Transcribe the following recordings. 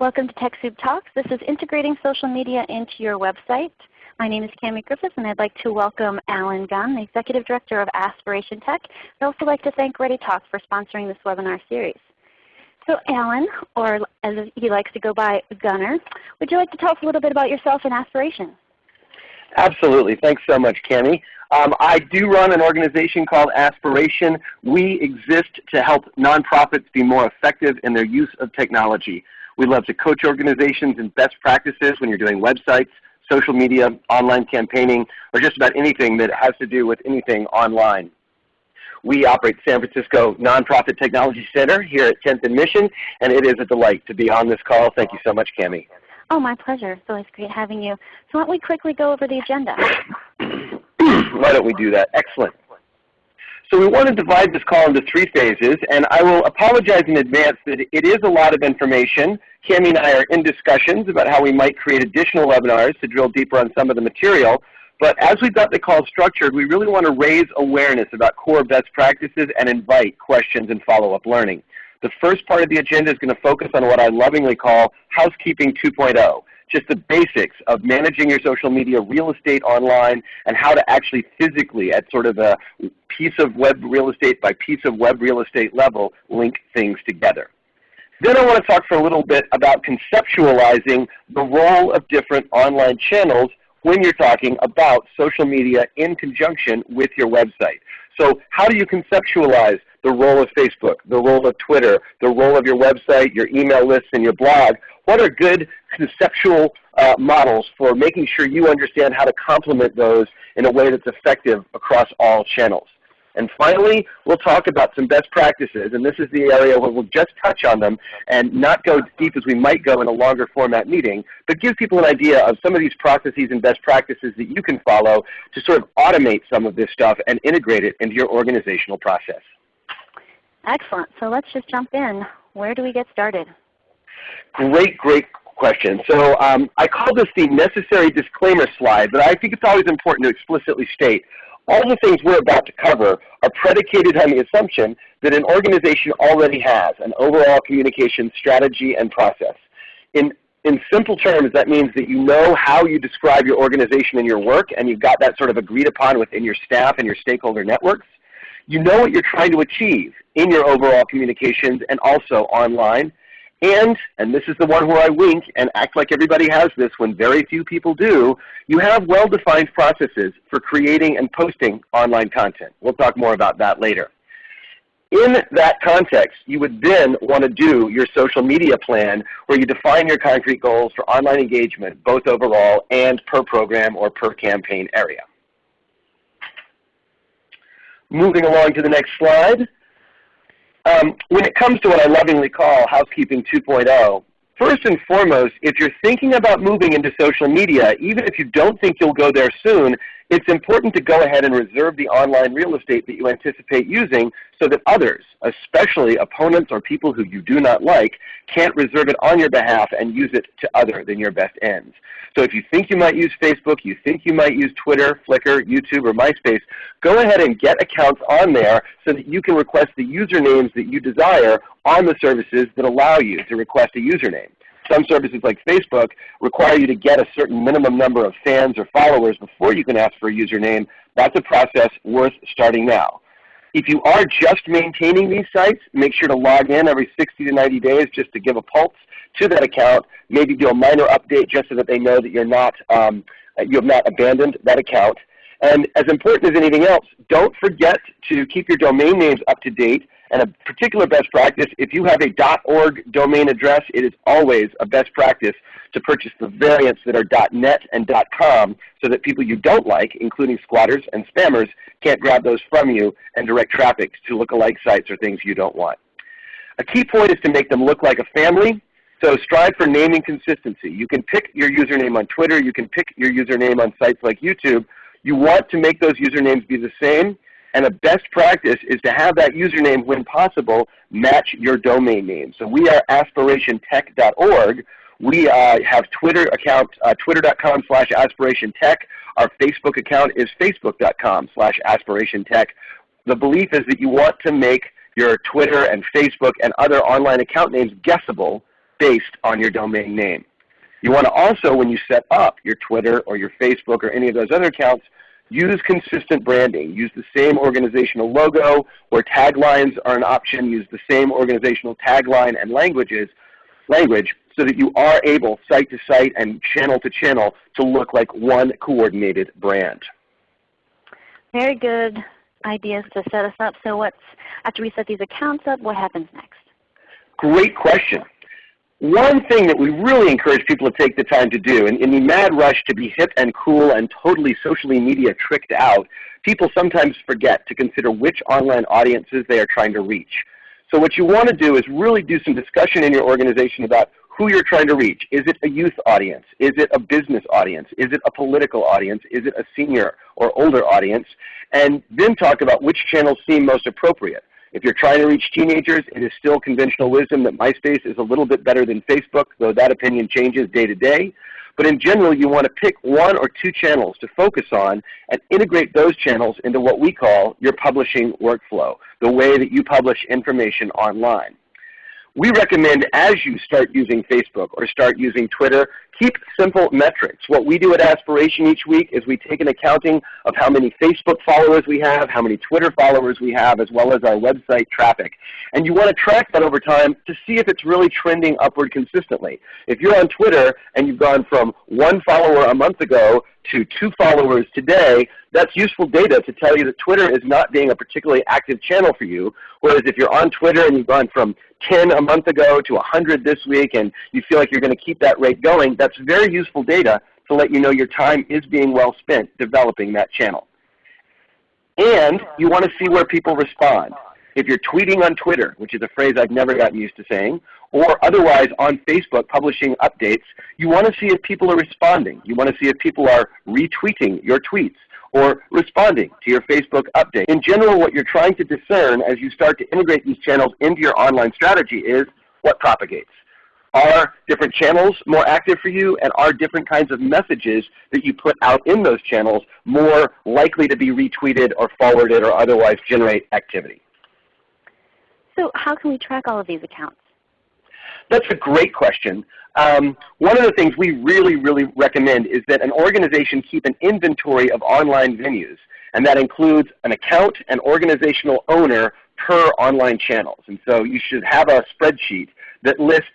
Welcome to TechSoup Talks. This is integrating social media into your website. My name is Cami Griffiths, and I'd like to welcome Allen Gunn, the Executive Director of Aspiration Tech. I'd also like to thank ReadyTalk for sponsoring this webinar series. So Alan, or as he likes to go by, Gunner, would you like to tell us a little bit about yourself and Aspiration? Absolutely. Thanks so much, Cami. Um, I do run an organization called Aspiration. We exist to help nonprofits be more effective in their use of technology. We love to coach organizations in best practices when you're doing websites, social media, online campaigning, or just about anything that has to do with anything online. We operate San Francisco Nonprofit Technology Center here at 10th and Mission, and it is a delight to be on this call. Thank you so much, Cami. Oh, my pleasure. It's always great having you. So why don't we quickly go over the agenda? why don't we do that? Excellent. So we want to divide this call into three phases, and I will apologize in advance that it is a lot of information. Cami and I are in discussions about how we might create additional webinars to drill deeper on some of the material. But as we've got the call structured, we really want to raise awareness about core best practices and invite questions and follow-up learning. The first part of the agenda is going to focus on what I lovingly call housekeeping 2.0 just the basics of managing your social media real estate online and how to actually physically at sort of a piece of web real estate by piece of web real estate level link things together. Then I want to talk for a little bit about conceptualizing the role of different online channels when you're talking about social media in conjunction with your website. So how do you conceptualize the role of Facebook, the role of Twitter, the role of your website, your email list, and your blog? What are good conceptual uh, models for making sure you understand how to complement those in a way that's effective across all channels? And finally, we'll talk about some best practices, and this is the area where we'll just touch on them and not go deep as we might go in a longer format meeting, but give people an idea of some of these processes and best practices that you can follow to sort of automate some of this stuff and integrate it into your organizational process. Excellent. So let's just jump in. Where do we get started? Great, great question. So um, I call this the necessary disclaimer slide, but I think it's always important to explicitly state all the things we're about to cover are predicated on the assumption that an organization already has an overall communication strategy and process. In, in simple terms, that means that you know how you describe your organization and your work, and you've got that sort of agreed upon within your staff and your stakeholder networks. You know what you're trying to achieve in your overall communications and also online. And, and this is the one where I wink and act like everybody has this when very few people do, you have well-defined processes for creating and posting online content. We'll talk more about that later. In that context, you would then want to do your social media plan where you define your concrete goals for online engagement, both overall and per program or per campaign area. Moving along to the next slide. Um, when it comes to what I lovingly call housekeeping 2.0, first and foremost, if you're thinking about moving into social media, even if you don't think you'll go there soon, it's important to go ahead and reserve the online real estate that you anticipate using so that others, especially opponents or people who you do not like, can't reserve it on your behalf and use it to other than your best ends. So if you think you might use Facebook, you think you might use Twitter, Flickr, YouTube, or MySpace, go ahead and get accounts on there so that you can request the usernames that you desire on the services that allow you to request a username. Some services like Facebook require you to get a certain minimum number of fans or followers before you can ask for a username. That's a process worth starting now. If you are just maintaining these sites, make sure to log in every 60 to 90 days just to give a pulse to that account. Maybe do a minor update just so that they know that you're not, um, you have not abandoned that account. And as important as anything else, don't forget to keep your domain names up to date and a particular best practice, if you have a .org domain address, it is always a best practice to purchase the variants that are .net and .com so that people you don't like, including squatters and spammers, can't grab those from you and direct traffic to lookalike sites or things you don't want. A key point is to make them look like a family. So strive for naming consistency. You can pick your username on Twitter. You can pick your username on sites like YouTube. You want to make those usernames be the same and a best practice is to have that username, when possible, match your domain name. So we are aspirationtech.org. We uh, have Twitter account, uh, twitter.com slash aspirationtech. Our Facebook account is facebook.com slash aspirationtech. The belief is that you want to make your Twitter and Facebook and other online account names guessable based on your domain name. You want to also, when you set up your Twitter or your Facebook or any of those other accounts, use consistent branding. Use the same organizational logo where taglines are an option. Use the same organizational tagline and languages, language so that you are able, site to site and channel to channel, to look like one coordinated brand. Very good ideas to set us up. So what's, after we set these accounts up, what happens next? Great question. One thing that we really encourage people to take the time to do, in, in the mad rush to be hip and cool and totally socially media tricked out, people sometimes forget to consider which online audiences they are trying to reach. So what you want to do is really do some discussion in your organization about who you're trying to reach. Is it a youth audience? Is it a business audience? Is it a political audience? Is it a senior or older audience? And then talk about which channels seem most appropriate. If you're trying to reach teenagers, it is still conventional wisdom that MySpace is a little bit better than Facebook, though that opinion changes day to day. But in general, you want to pick one or two channels to focus on and integrate those channels into what we call your publishing workflow, the way that you publish information online. We recommend as you start using Facebook or start using Twitter, keep simple metrics. What we do at Aspiration each week is we take an accounting of how many Facebook followers we have, how many Twitter followers we have, as well as our website traffic. And you want to track that over time to see if it's really trending upward consistently. If you're on Twitter and you've gone from one follower a month ago to two followers today, that's useful data to tell you that Twitter is not being a particularly active channel for you. Whereas if you're on Twitter and you've gone from 10 a month ago to 100 this week and you feel like you're going to keep that rate going, that's very useful data to let you know your time is being well spent developing that channel. And you want to see where people respond. If you're tweeting on Twitter, which is a phrase I've never gotten used to saying, or otherwise on Facebook publishing updates, you want to see if people are responding. You want to see if people are retweeting your tweets or responding to your Facebook update. In general, what you're trying to discern as you start to integrate these channels into your online strategy is what propagates. Are different channels more active for you, and are different kinds of messages that you put out in those channels more likely to be retweeted or forwarded or otherwise generate activity? So how can we track all of these accounts? That's a great question. Um, one of the things we really, really recommend is that an organization keep an inventory of online venues. And that includes an account and organizational owner per online channels. And so you should have a spreadsheet that lists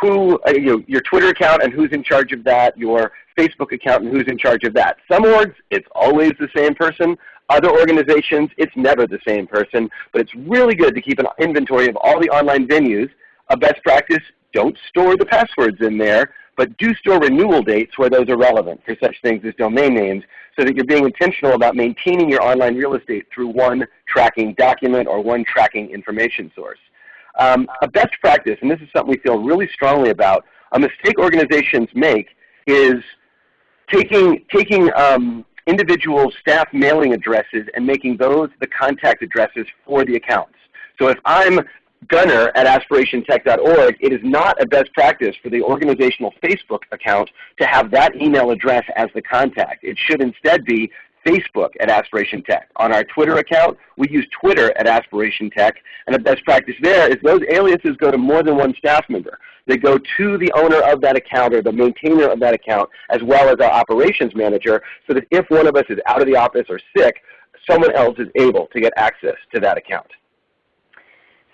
who, uh, you know, your Twitter account and who's in charge of that, your Facebook account and who's in charge of that. Some orgs, it's always the same person. Other organizations, it's never the same person. But it's really good to keep an inventory of all the online venues. A best practice, don't store the passwords in there, but do store renewal dates where those are relevant for such things as domain names so that you're being intentional about maintaining your online real estate through one tracking document or one tracking information source. Um, a best practice, and this is something we feel really strongly about, a mistake organizations make is taking, taking um, individual staff mailing addresses and making those the contact addresses for the accounts. So if I'm Gunner at aspirationtech.org, it is not a best practice for the organizational Facebook account to have that email address as the contact. It should instead be Facebook at Aspiration Tech. On our Twitter account, we use Twitter at Aspiration Tech. And a best practice there is those aliases go to more than one staff member. They go to the owner of that account or the maintainer of that account as well as our operations manager so that if one of us is out of the office or sick, someone else is able to get access to that account.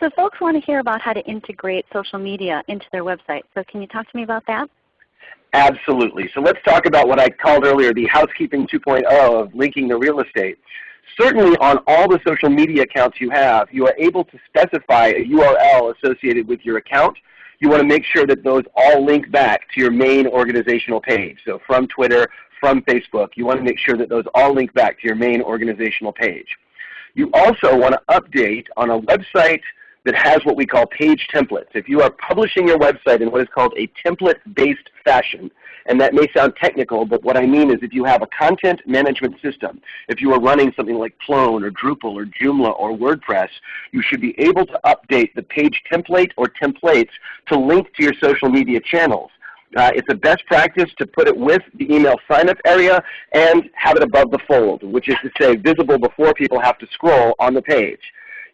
So folks want to hear about how to integrate social media into their website. So can you talk to me about that? Absolutely. So let's talk about what I called earlier the housekeeping 2.0 of linking the real estate. Certainly on all the social media accounts you have, you are able to specify a URL associated with your account. You want to make sure that those all link back to your main organizational page. So from Twitter, from Facebook, you want to make sure that those all link back to your main organizational page. You also want to update on a website that has what we call page templates. If you are publishing your website in what is called a template-based fashion, and that may sound technical, but what I mean is if you have a content management system, if you are running something like Plone or Drupal or Joomla or WordPress, you should be able to update the page template or templates to link to your social media channels. Uh, it's a best practice to put it with the email sign-up area and have it above the fold, which is to say visible before people have to scroll on the page.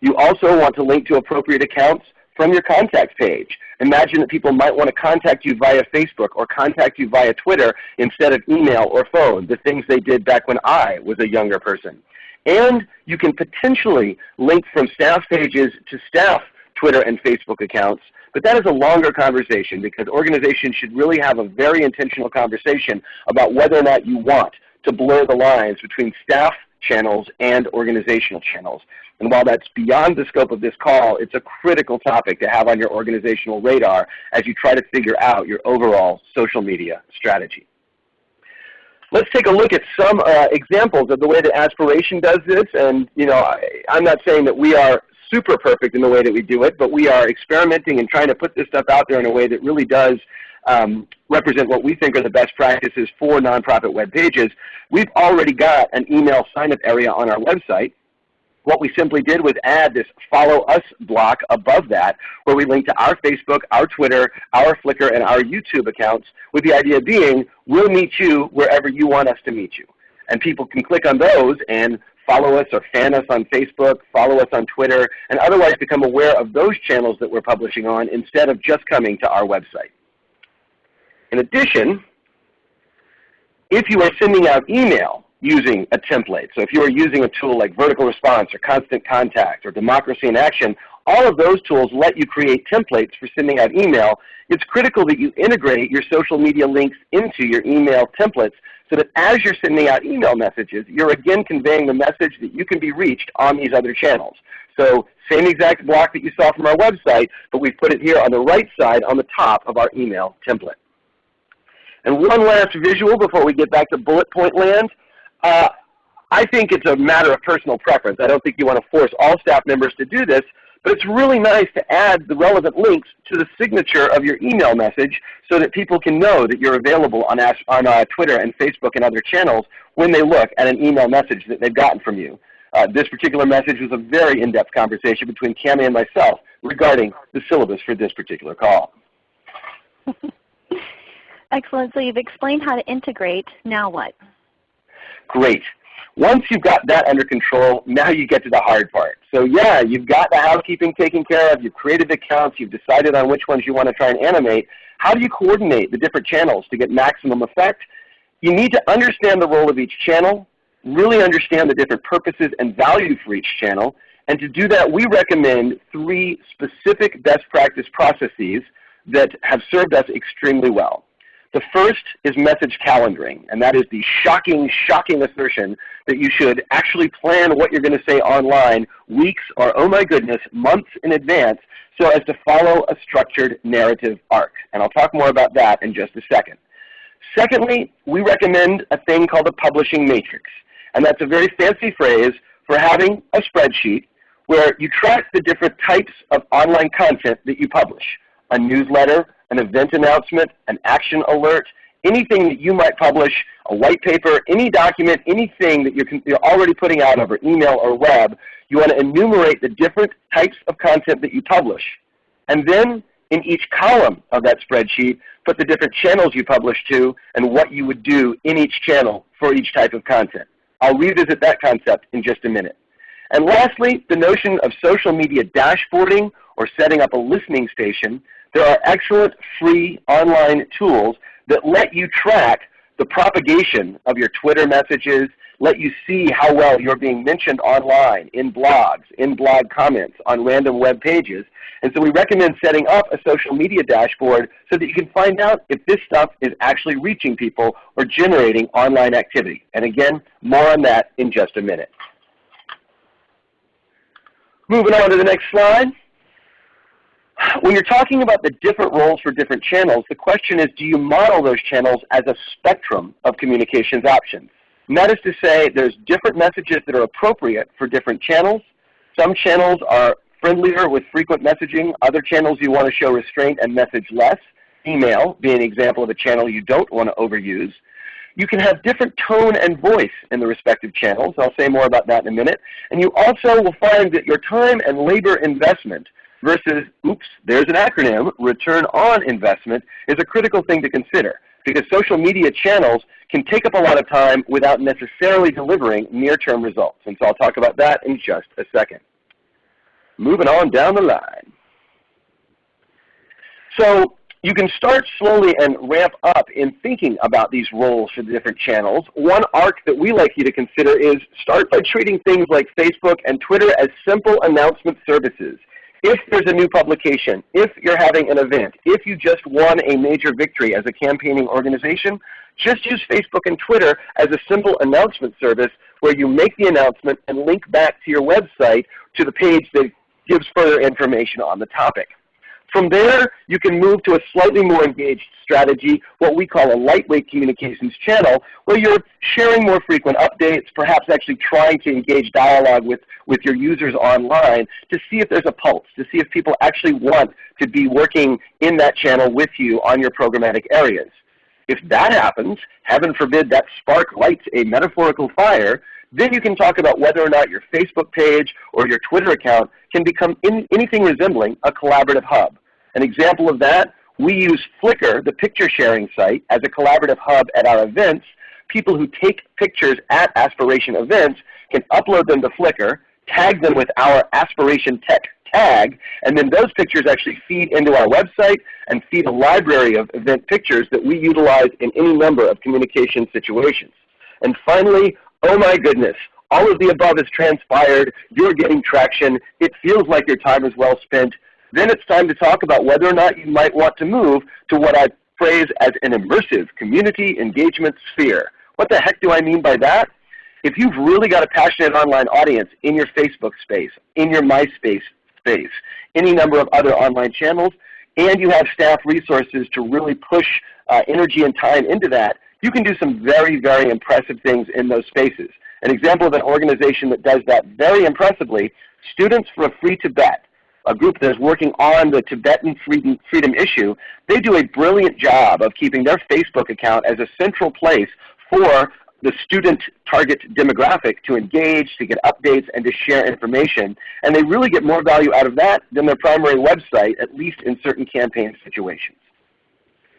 You also want to link to appropriate accounts from your contact page. Imagine that people might want to contact you via Facebook or contact you via Twitter instead of email or phone, the things they did back when I was a younger person. And you can potentially link from staff pages to staff Twitter and Facebook accounts, but that is a longer conversation because organizations should really have a very intentional conversation about whether or not you want to blur the lines between staff channels and organizational channels. And while that's beyond the scope of this call, it's a critical topic to have on your organizational radar as you try to figure out your overall social media strategy. Let's take a look at some uh, examples of the way that Aspiration does this. And you know, I, I'm not saying that we are super perfect in the way that we do it, but we are experimenting and trying to put this stuff out there in a way that really does um, represent what we think are the best practices for nonprofit web pages. We've already got an email sign-up area on our website. What we simply did was add this follow us block above that where we link to our Facebook, our Twitter, our Flickr, and our YouTube accounts with the idea being we'll meet you wherever you want us to meet you. And people can click on those and follow us or fan us on Facebook, follow us on Twitter, and otherwise become aware of those channels that we're publishing on instead of just coming to our website. In addition, if you are sending out email using a template, so if you are using a tool like Vertical Response or Constant Contact or Democracy in Action, all of those tools let you create templates for sending out email. It's critical that you integrate your social media links into your email templates so that as you're sending out email messages, you're again conveying the message that you can be reached on these other channels. So same exact block that you saw from our website, but we've put it here on the right side on the top of our email template. And one last visual before we get back to bullet point land. Uh, I think it's a matter of personal preference. I don't think you want to force all staff members to do this, but it's really nice to add the relevant links to the signature of your email message so that people can know that you're available on, on uh, Twitter and Facebook and other channels when they look at an email message that they've gotten from you. Uh, this particular message was a very in-depth conversation between Cami and myself regarding the syllabus for this particular call. Excellent. So you've explained how to integrate. Now what? Great. Once you've got that under control, now you get to the hard part. So yeah, you've got the housekeeping taken care of, you've created accounts, you've decided on which ones you want to try and animate. How do you coordinate the different channels to get maximum effect? You need to understand the role of each channel, really understand the different purposes and value for each channel, and to do that we recommend three specific best practice processes that have served us extremely well. The first is message calendaring, and that is the shocking, shocking assertion that you should actually plan what you're going to say online weeks or, oh my goodness, months in advance so as to follow a structured narrative arc. And I'll talk more about that in just a second. Secondly, we recommend a thing called a publishing matrix. And that's a very fancy phrase for having a spreadsheet where you track the different types of online content that you publish. A newsletter, an event announcement, an action alert, anything that you might publish, a white paper, any document, anything that you're, you're already putting out over email or web, you want to enumerate the different types of content that you publish. And then in each column of that spreadsheet, put the different channels you publish to and what you would do in each channel for each type of content. I'll revisit that concept in just a minute. And lastly, the notion of social media dashboarding or setting up a listening station there are excellent free online tools that let you track the propagation of your Twitter messages, let you see how well you're being mentioned online, in blogs, in blog comments, on random web pages. And so we recommend setting up a social media dashboard so that you can find out if this stuff is actually reaching people or generating online activity. And again, more on that in just a minute. Moving on to the next slide. When you're talking about the different roles for different channels, the question is do you model those channels as a spectrum of communications options? And that is to say there's different messages that are appropriate for different channels. Some channels are friendlier with frequent messaging. Other channels you want to show restraint and message less. Email being an example of a channel you don't want to overuse. You can have different tone and voice in the respective channels. I'll say more about that in a minute. And you also will find that your time and labor investment versus, oops, there's an acronym, return on investment, is a critical thing to consider because social media channels can take up a lot of time without necessarily delivering near-term results. And so I'll talk about that in just a second. Moving on down the line. So you can start slowly and ramp up in thinking about these roles for the different channels. One arc that we like you to consider is start by treating things like Facebook and Twitter as simple announcement services. If there's a new publication, if you're having an event, if you just won a major victory as a campaigning organization, just use Facebook and Twitter as a simple announcement service where you make the announcement and link back to your website to the page that gives further information on the topic. From there, you can move to a slightly more engaged strategy, what we call a lightweight communications channel, where you're sharing more frequent updates, perhaps actually trying to engage dialogue with, with your users online to see if there's a pulse, to see if people actually want to be working in that channel with you on your programmatic areas. If that happens, heaven forbid that spark lights a metaphorical fire, then you can talk about whether or not your Facebook page or your Twitter account can become in, anything resembling a collaborative hub. An example of that, we use Flickr, the picture sharing site, as a collaborative hub at our events. People who take pictures at Aspiration events can upload them to Flickr, tag them with our Aspiration Tech tag, and then those pictures actually feed into our website and feed a library of event pictures that we utilize in any number of communication situations. And finally, oh my goodness, all of the above has transpired, you're getting traction, it feels like your time is well spent, then it's time to talk about whether or not you might want to move to what I phrase as an immersive community engagement sphere. What the heck do I mean by that? If you've really got a passionate online audience in your Facebook space, in your MySpace space, any number of other online channels, and you have staff resources to really push uh, energy and time into that, you can do some very, very impressive things in those spaces. An example of an organization that does that very impressively, Students for a Free Tibet, a group that is working on the Tibetan freedom, freedom issue, they do a brilliant job of keeping their Facebook account as a central place for the student target demographic to engage, to get updates, and to share information. And they really get more value out of that than their primary website, at least in certain campaign situations.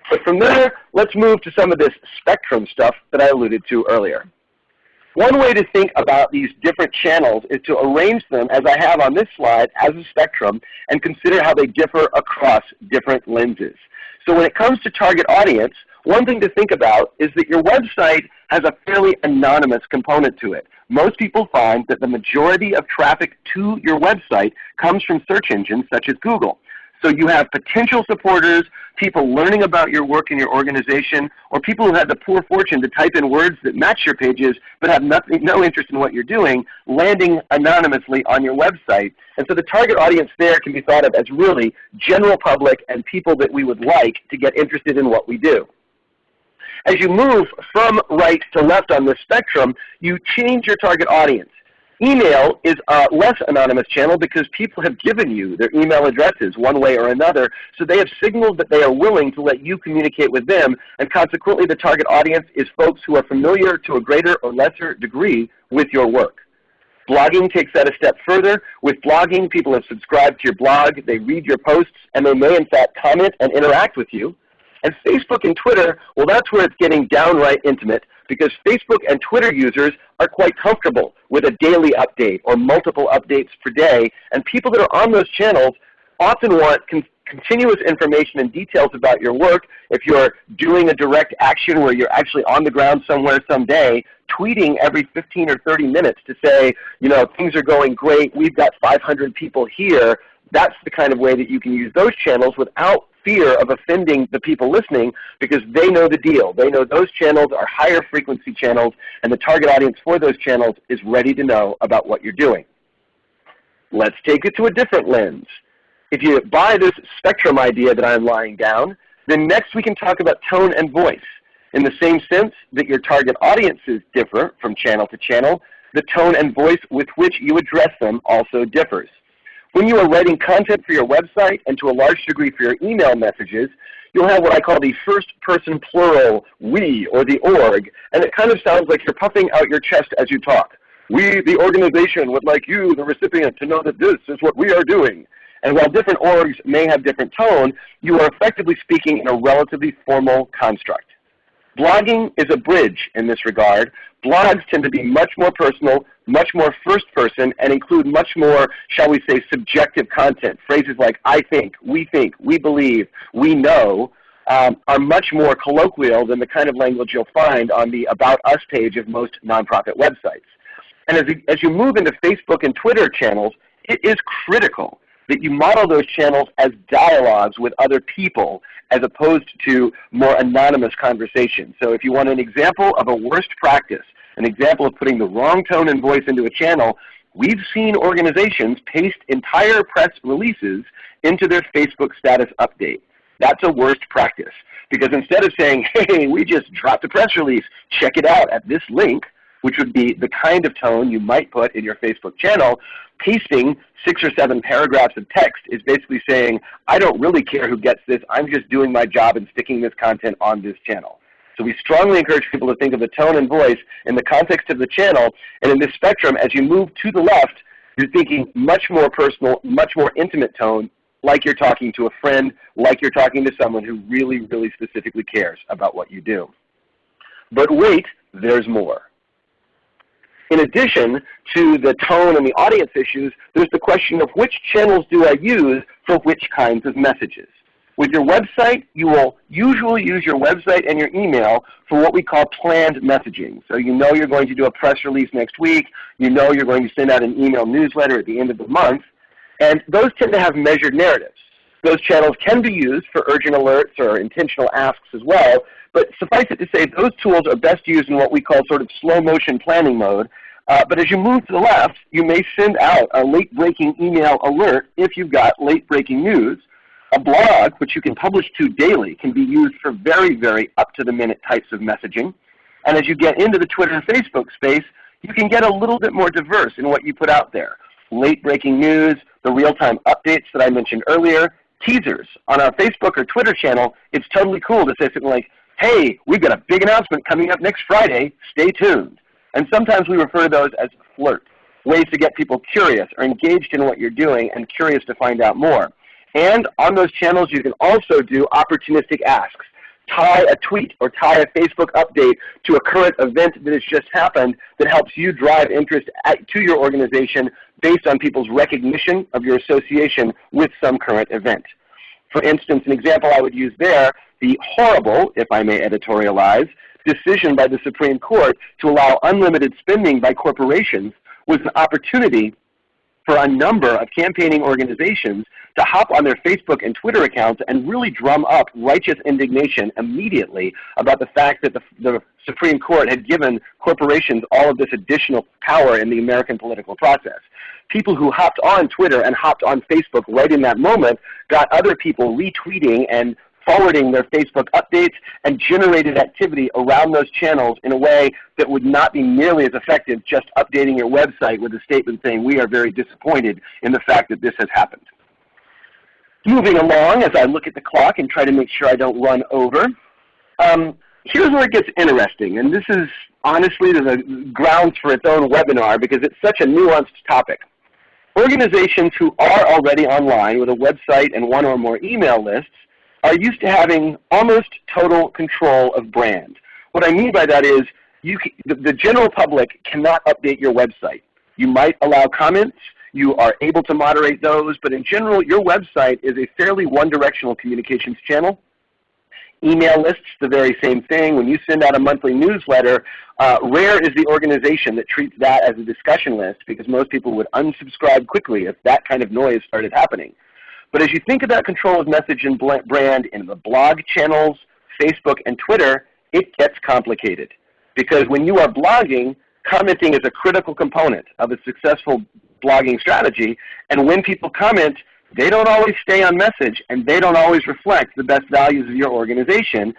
But from there, let's move to some of this spectrum stuff that I alluded to earlier. One way to think about these different channels is to arrange them, as I have on this slide, as a spectrum and consider how they differ across different lenses. So when it comes to target audience, one thing to think about is that your website has a fairly anonymous component to it. Most people find that the majority of traffic to your website comes from search engines such as Google. So you have potential supporters, people learning about your work in your organization, or people who had the poor fortune to type in words that match your pages but have nothing, no interest in what you're doing, landing anonymously on your website. And so the target audience there can be thought of as really general public and people that we would like to get interested in what we do. As you move from right to left on this spectrum, you change your target audience. Email is a less anonymous channel because people have given you their email addresses one way or another, so they have signaled that they are willing to let you communicate with them, and consequently the target audience is folks who are familiar to a greater or lesser degree with your work. Blogging takes that a step further. With blogging, people have subscribed to your blog, they read your posts, and they may in fact comment and interact with you. And Facebook and Twitter, well that's where it's getting downright intimate because Facebook and Twitter users are quite comfortable with a daily update or multiple updates per day. And people that are on those channels often want con continuous information and details about your work. If you're doing a direct action where you're actually on the ground somewhere someday, tweeting every 15 or 30 minutes to say, you know, things are going great, we've got 500 people here, that's the kind of way that you can use those channels without fear of offending the people listening because they know the deal. They know those channels are higher frequency channels and the target audience for those channels is ready to know about what you're doing. Let's take it to a different lens. If you buy this spectrum idea that I'm lying down, then next we can talk about tone and voice. In the same sense that your target audiences differ from channel to channel, the tone and voice with which you address them also differs. When you are writing content for your website and to a large degree for your email messages, you'll have what I call the first person plural, we, or the org, and it kind of sounds like you're puffing out your chest as you talk. We, the organization, would like you, the recipient, to know that this is what we are doing. And while different orgs may have different tone, you are effectively speaking in a relatively formal construct. Blogging is a bridge in this regard. Blogs tend to be much more personal, much more first person, and include much more, shall we say, subjective content. Phrases like I think, we think, we believe, we know, um, are much more colloquial than the kind of language you'll find on the About Us page of most nonprofit websites. And as as you move into Facebook and Twitter channels, it is critical that you model those channels as dialogues with other people as opposed to more anonymous conversations. So if you want an example of a worst practice, an example of putting the wrong tone and voice into a channel, we've seen organizations paste entire press releases into their Facebook status update. That's a worst practice. Because instead of saying, hey, we just dropped a press release, check it out at this link, which would be the kind of tone you might put in your Facebook channel, pasting six or seven paragraphs of text is basically saying, I don't really care who gets this, I'm just doing my job and sticking this content on this channel. So we strongly encourage people to think of the tone and voice in the context of the channel, and in this spectrum, as you move to the left, you're thinking much more personal, much more intimate tone, like you're talking to a friend, like you're talking to someone who really, really specifically cares about what you do. But wait, there's more. In addition to the tone and the audience issues, there's the question of which channels do I use for which kinds of messages. With your website, you will usually use your website and your email for what we call planned messaging. So you know you're going to do a press release next week. You know you're going to send out an email newsletter at the end of the month. And those tend to have measured narratives. Those channels can be used for urgent alerts or intentional asks as well, but suffice it to say those tools are best used in what we call sort of slow motion planning mode. Uh, but as you move to the left, you may send out a late breaking email alert if you've got late breaking news. A blog, which you can publish to daily, can be used for very, very up to the minute types of messaging. And as you get into the Twitter and Facebook space, you can get a little bit more diverse in what you put out there. Late breaking news, the real-time updates that I mentioned earlier, teasers. On our Facebook or Twitter channel, it's totally cool to say something like, hey, we've got a big announcement coming up next Friday, stay tuned. And sometimes we refer to those as flirts, ways to get people curious or engaged in what you're doing and curious to find out more. And on those channels you can also do opportunistic asks. Tie a tweet or tie a Facebook update to a current event that has just happened that helps you drive interest at, to your organization based on people's recognition of your association with some current event. For instance, an example I would use there, the horrible, if I may editorialize, decision by the Supreme Court to allow unlimited spending by corporations was an opportunity for a number of campaigning organizations to hop on their Facebook and Twitter accounts and really drum up righteous indignation immediately about the fact that the, the Supreme Court had given corporations all of this additional power in the American political process. People who hopped on Twitter and hopped on Facebook right in that moment got other people retweeting and forwarding their Facebook updates and generated activity around those channels in a way that would not be nearly as effective just updating your website with a statement saying we are very disappointed in the fact that this has happened. Moving along as I look at the clock and try to make sure I don't run over, um, here's where it gets interesting. And this is honestly the grounds for its own webinar because it's such a nuanced topic. Organizations who are already online with a website and one or more email lists are used to having almost total control of brand. What I mean by that is you can, the, the general public cannot update your website. You might allow comments, you are able to moderate those, but in general your website is a fairly one-directional communications channel. Email lists, the very same thing. When you send out a monthly newsletter, uh, rare is the organization that treats that as a discussion list because most people would unsubscribe quickly if that kind of noise started happening. But as you think about control of message and brand in the blog channels, Facebook, and Twitter, it gets complicated. Because when you are blogging, commenting is a critical component of a successful blogging strategy. And when people comment, they don't always stay on message and they don't always reflect the best values of your organization.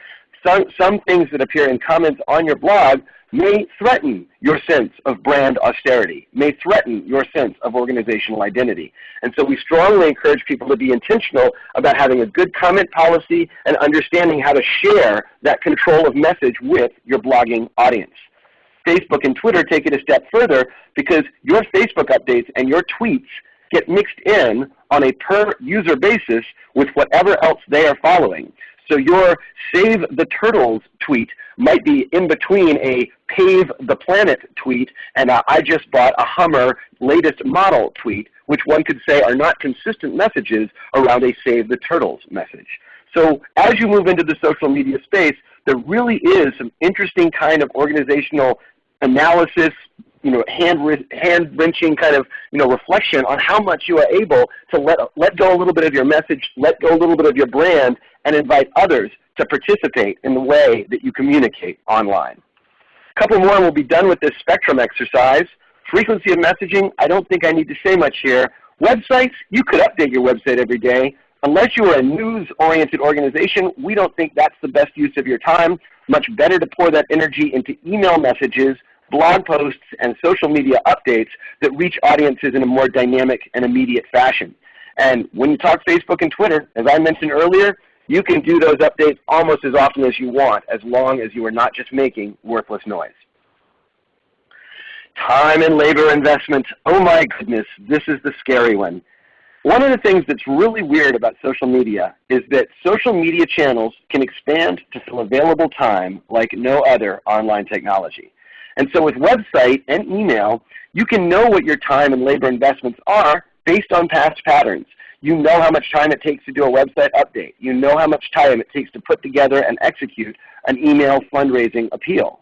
Some, some things that appear in comments on your blog may threaten your sense of brand austerity, may threaten your sense of organizational identity. And so we strongly encourage people to be intentional about having a good comment policy and understanding how to share that control of message with your blogging audience. Facebook and Twitter take it a step further because your Facebook updates and your tweets get mixed in on a per user basis with whatever else they are following. So your Save the Turtles tweet might be in between a pave the planet tweet and a I just bought a Hummer latest model tweet, which one could say are not consistent messages around a save the turtles message. So as you move into the social media space, there really is some interesting kind of organizational analysis, you know, hand, hand wrenching kind of you know, reflection on how much you are able to let, let go a little bit of your message, let go a little bit of your brand, and invite others to participate in the way that you communicate online. A couple more and we'll be done with this spectrum exercise. Frequency of messaging, I don't think I need to say much here. Websites, you could update your website every day. Unless you are a news-oriented organization, we don't think that's the best use of your time. Much better to pour that energy into email messages, blog posts, and social media updates that reach audiences in a more dynamic and immediate fashion. And when you talk Facebook and Twitter, as I mentioned earlier, you can do those updates almost as often as you want as long as you are not just making worthless noise. Time and labor investment. Oh my goodness, this is the scary one. One of the things that's really weird about social media is that social media channels can expand to fill available time like no other online technology. And so with website and email, you can know what your time and labor investments are based on past patterns. You know how much time it takes to do a website update. You know how much time it takes to put together and execute an email fundraising appeal.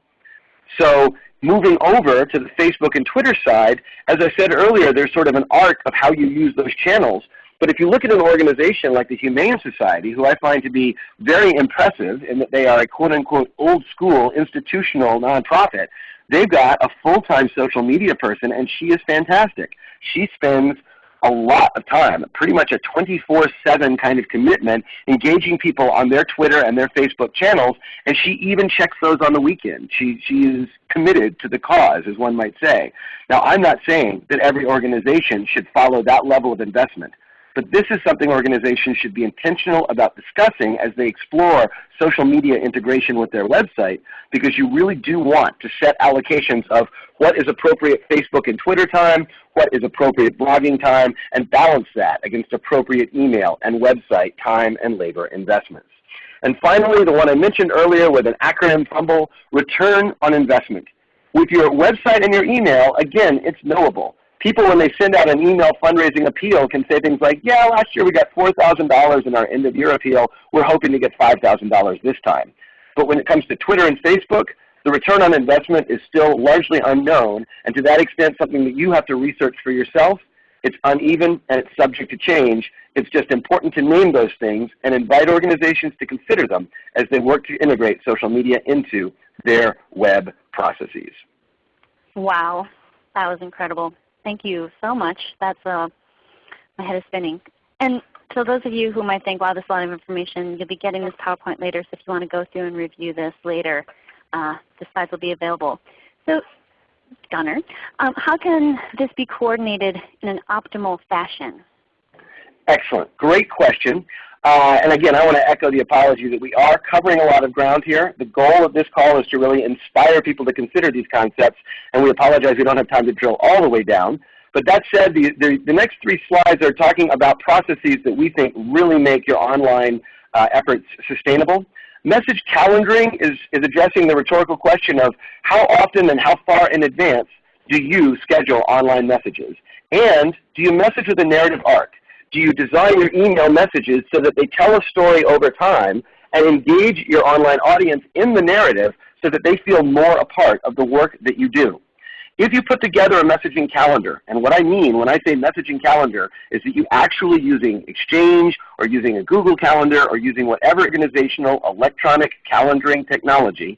So moving over to the Facebook and Twitter side, as I said earlier, there's sort of an arc of how you use those channels. But if you look at an organization like the Humane Society, who I find to be very impressive in that they are a quote-unquote old school institutional nonprofit, they've got a full-time social media person and she is fantastic. She spends a lot of time, pretty much a 24-7 kind of commitment, engaging people on their Twitter and their Facebook channels, and she even checks those on the weekend. She, she is committed to the cause, as one might say. Now, I'm not saying that every organization should follow that level of investment. But this is something organizations should be intentional about discussing as they explore social media integration with their website because you really do want to set allocations of what is appropriate Facebook and Twitter time, what is appropriate blogging time, and balance that against appropriate email and website time and labor investments. And finally, the one I mentioned earlier with an acronym fumble, return on investment. With your website and your email, again, it's knowable people when they send out an email fundraising appeal can say things like, yeah, last year we got $4,000 in our end of year appeal. We're hoping to get $5,000 this time. But when it comes to Twitter and Facebook, the return on investment is still largely unknown, and to that extent something that you have to research for yourself. It's uneven and it's subject to change. It's just important to name those things and invite organizations to consider them as they work to integrate social media into their web processes. Wow, that was incredible. Thank you so much. That's uh, my head is spinning. And so those of you who might think, wow, this is a lot of information, you'll be getting this PowerPoint later, so if you want to go through and review this later, uh, the slides will be available. So Gunner, um, how can this be coordinated in an optimal fashion? Excellent. Great question. Uh, and again, I want to echo the apology that we are covering a lot of ground here. The goal of this call is to really inspire people to consider these concepts, and we apologize we don't have time to drill all the way down. But that said, the, the, the next three slides are talking about processes that we think really make your online uh, efforts sustainable. Message calendaring is, is addressing the rhetorical question of how often and how far in advance do you schedule online messages? And do you message with a narrative arc? Do you design your email messages so that they tell a story over time and engage your online audience in the narrative so that they feel more a part of the work that you do? If you put together a messaging calendar, and what I mean when I say messaging calendar is that you actually using Exchange or using a Google Calendar or using whatever organizational electronic calendaring technology,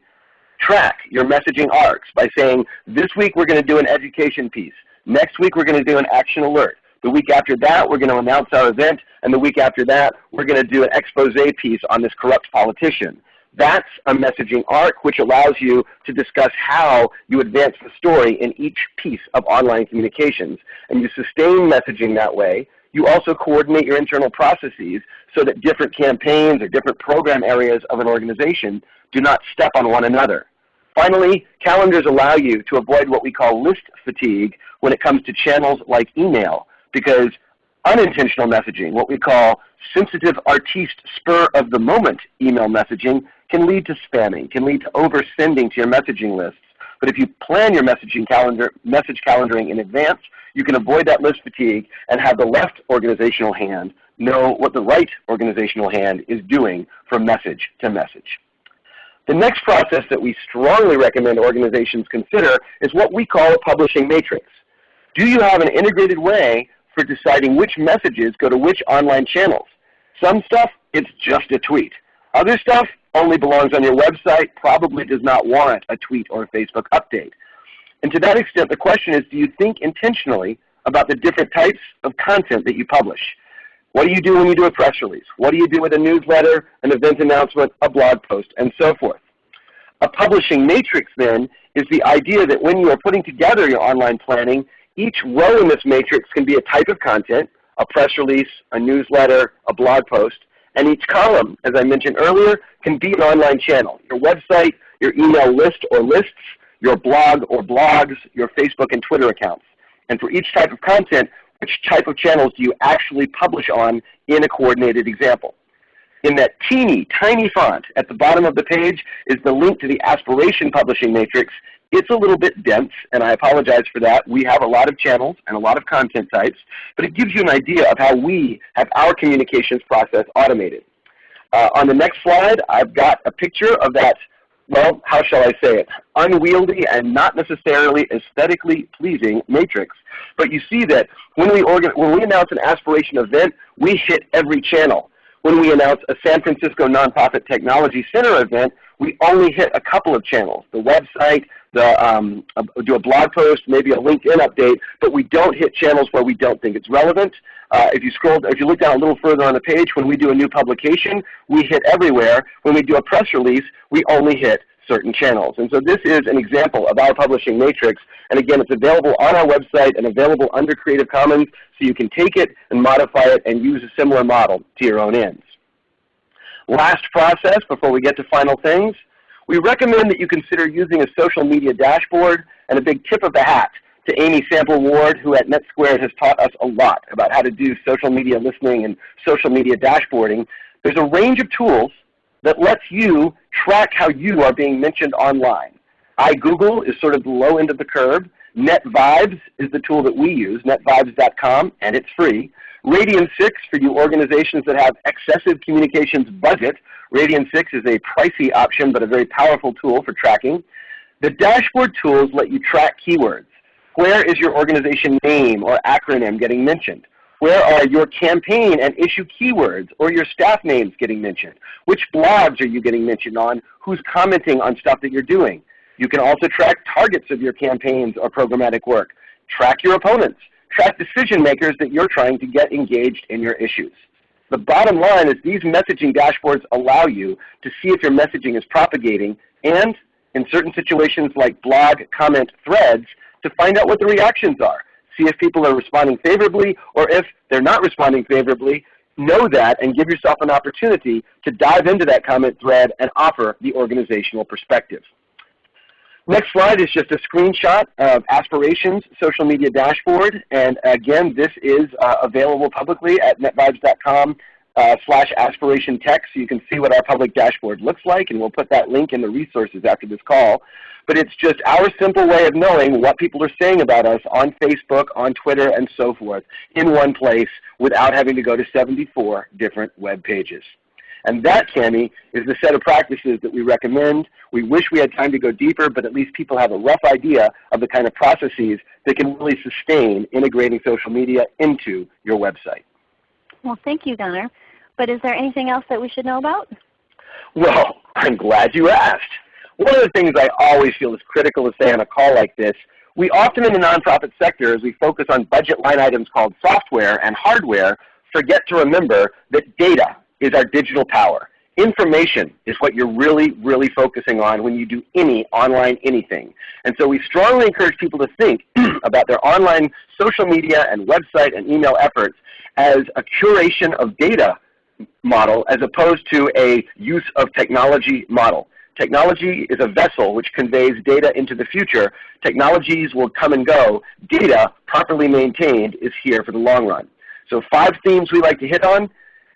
track your messaging arcs by saying, this week we're going to do an education piece. Next week we're going to do an action alert. The week after that, we're going to announce our event. And the week after that, we're going to do an expose piece on this corrupt politician. That's a messaging arc which allows you to discuss how you advance the story in each piece of online communications. And you sustain messaging that way. You also coordinate your internal processes so that different campaigns or different program areas of an organization do not step on one another. Finally, calendars allow you to avoid what we call list fatigue when it comes to channels like email because Unintentional messaging, what we call sensitive artiste spur of the moment email messaging can lead to spamming, can lead to oversending to your messaging lists. But if you plan your messaging calendar, message calendaring in advance, you can avoid that list fatigue and have the left organizational hand know what the right organizational hand is doing from message to message. The next process that we strongly recommend organizations consider is what we call a publishing matrix. Do you have an integrated way for deciding which messages go to which online channels? Some stuff, it's just a tweet. Other stuff only belongs on your website, probably does not warrant a tweet or a Facebook update. And to that extent, the question is, do you think intentionally about the different types of content that you publish? What do you do when you do a press release? What do you do with a newsletter, an event announcement, a blog post, and so forth? A publishing matrix then is the idea that when you are putting together your online planning, each row in this matrix can be a type of content, a press release, a newsletter, a blog post, and each column, as I mentioned earlier, can be an online channel. Your website, your email list or lists, your blog or blogs, your Facebook and Twitter accounts. And for each type of content, which type of channels do you actually publish on in a coordinated example. In that teeny, tiny font at the bottom of the page is the link to the Aspiration Publishing Matrix. It's a little bit dense, and I apologize for that. We have a lot of channels and a lot of content types, but it gives you an idea of how we have our communications process automated. Uh, on the next slide, I've got a picture of that well, how shall I say it, unwieldy and not necessarily aesthetically pleasing matrix. But you see that when we, when we announce an aspiration event, we hit every channel. When we announce a San Francisco Nonprofit Technology Center event, we only hit a couple of channels, the website, the, um, do a blog post, maybe a LinkedIn update, but we don't hit channels where we don't think it's relevant. Uh, if you scroll, if you look down a little further on the page, when we do a new publication, we hit everywhere. When we do a press release, we only hit certain channels. And so this is an example of our publishing matrix. And again, it's available on our website and available under Creative Commons, so you can take it and modify it and use a similar model to your own ends. Last process before we get to final things, we recommend that you consider using a social media dashboard and a big tip of the hat to Amy Sample Ward, who at NetSquared has taught us a lot about how to do social media listening and social media dashboarding. There's a range of tools that lets you track how you are being mentioned online. iGoogle is sort of the low end of the curve. NetVibes is the tool that we use, netvibes.com, and it's free. Radian 6 for you organizations that have excessive communications budget. Radian 6 is a pricey option but a very powerful tool for tracking. The dashboard tools let you track keywords. Where is your organization name or acronym getting mentioned? Where are your campaign and issue keywords or your staff names getting mentioned? Which blogs are you getting mentioned on? Who's commenting on stuff that you're doing? You can also track targets of your campaigns or programmatic work. Track your opponents. Track decision makers that you're trying to get engaged in your issues. The bottom line is these messaging dashboards allow you to see if your messaging is propagating and in certain situations like blog, comment, threads, to find out what the reactions are. See if people are responding favorably or if they're not responding favorably, know that and give yourself an opportunity to dive into that comment thread and offer the organizational perspective. Next slide is just a screenshot of Aspirations social media dashboard. And again, this is uh, available publicly at netvibes.com uh, slash aspiration tech so you can see what our public dashboard looks like. And we'll put that link in the resources after this call. But it's just our simple way of knowing what people are saying about us on Facebook, on Twitter, and so forth in one place without having to go to 74 different web pages. And that, Cami, is the set of practices that we recommend. We wish we had time to go deeper, but at least people have a rough idea of the kind of processes that can really sustain integrating social media into your website. Well, thank you, Gunner. But is there anything else that we should know about? Well, I'm glad you asked. One of the things I always feel is critical to say on a call like this, we often in the nonprofit sector, as we focus on budget line items called software and hardware, forget to remember that data is our digital power. Information is what you're really, really focusing on when you do any online anything. And so we strongly encourage people to think about their online social media and website and email efforts as a curation of data model as opposed to a use of technology model. Technology is a vessel which conveys data into the future. Technologies will come and go. Data, properly maintained, is here for the long run. So five themes we like to hit on.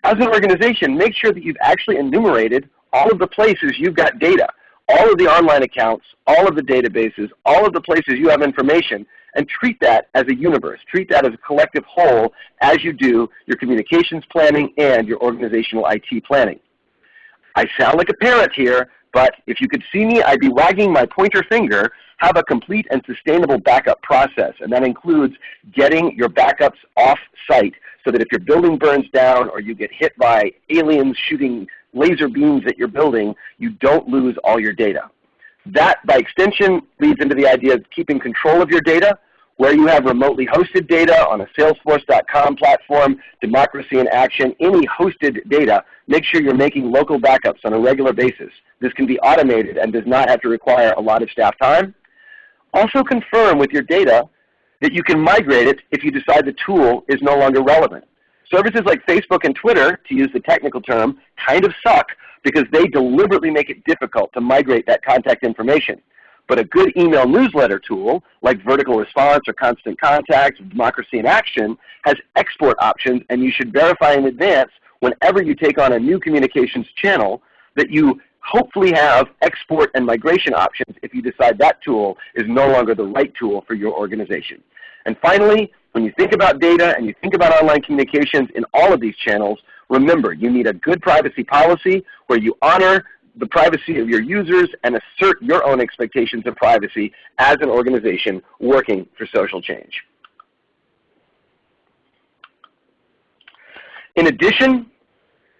As an organization, make sure that you've actually enumerated all of the places you've got data, all of the online accounts, all of the databases, all of the places you have information, and treat that as a universe. Treat that as a collective whole as you do your communications planning and your organizational IT planning. I sound like a parrot here, but if you could see me, I'd be wagging my pointer finger, have a complete and sustainable backup process. And that includes getting your backups off site so that if your building burns down or you get hit by aliens shooting laser beams at your building, you don't lose all your data. That, by extension, leads into the idea of keeping control of your data, where you have remotely hosted data on a Salesforce.com platform, Democracy in Action, any hosted data, make sure you're making local backups on a regular basis. This can be automated and does not have to require a lot of staff time. Also confirm with your data that you can migrate it if you decide the tool is no longer relevant. Services like Facebook and Twitter, to use the technical term, kind of suck because they deliberately make it difficult to migrate that contact information. But a good email newsletter tool like Vertical Response or Constant Contact Democracy in Action has export options and you should verify in advance whenever you take on a new communications channel that you hopefully have export and migration options if you decide that tool is no longer the right tool for your organization. And finally, when you think about data and you think about online communications in all of these channels, remember you need a good privacy policy where you honor the privacy of your users and assert your own expectations of privacy as an organization working for social change. In addition,